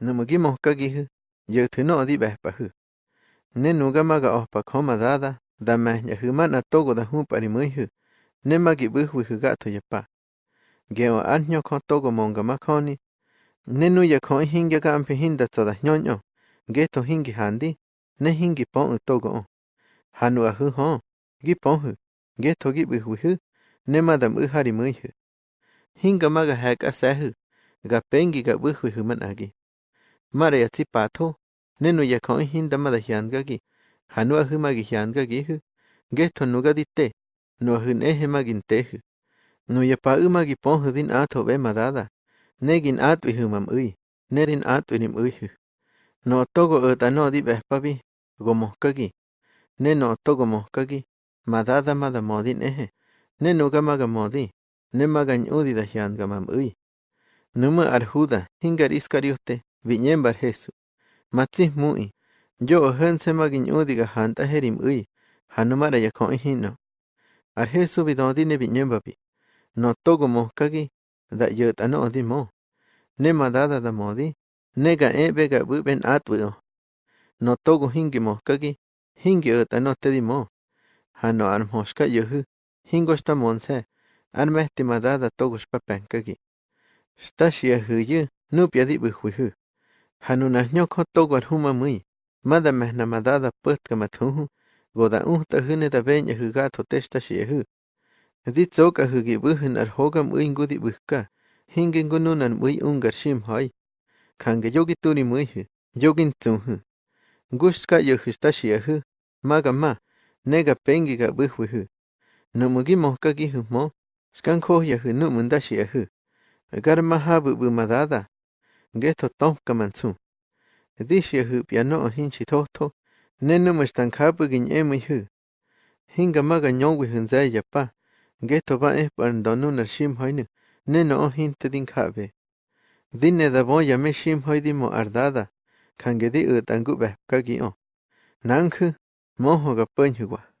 Namagi mohkagihu, yeuthino di behpahu. Ne nugamaga ohpa koma dada, da mehnya humana togo da humpari muihu, ne magi buhwihu gato yapa. Geo anyo ko togo monga makoni, ne nuya ko hinga gampi hinda toda nyonyo, geto hingi handi, ne hingi pon togo on. Hanu ahu hon, gi ponhu, geto gi buhwihu, ne madam uhari muihu. Hinga maga hek asehu, ga pengi ga buhwihu man agi. mara yatsi patho nenu yakon hinda mada hiangagi hanua himagi hiangagi hu gesto nugadite no hune hemaginte no yapa imagi pon din atho be madada negin atwi humam ui nerin atwinim ui hu no togo etano di bespabi gomoskagi ne no togo moskagi madada mada modin ehe ne no gamaga modi ne magan udi da hiangamam ui numa arhuda hingar iskariote viñembar Jesu. Matsi mui, yo ojen magi nyudi janta jerim herim ui, hanumara ya koi hino. Ar Jesu bidodi ne viñembabi, no togo moskagi. da yot ano odi mo. Ne madada da modi, ne ga ebe ga buben atwio. No togo hingi moskagi. hingi ot ano te di mo. Hano armhoshka yuhu. hingo sta monse, armehti madada togo shpapenkagi. Stashi ahuyu, nupya di buhwihu. Hanu na nyoko togo arhuma mui, mada mehna madada putka mathuhu, goda uhta hune da beña hugato testa shiehu. Di tsoka hugi buhun arhogam uingu di buhka, hingi ngununan ui ungar shim hoi. Kange yogi turi muihu, yogin tsuhu. Gushka yohu stashi ahu, maga ma, nega pengi ga buhwihu. Numugi mohkagi hu mo, geto to kamansu. Dish ye hoop ya no hinchi toto, nenu mush tan kapu gin emi hu. Hinga maga nyong with hunza ya pa, geto ba eh pan donu na shim hoinu, neno mo ardada, kangedi u tangu be kagi o. Nanku, moho.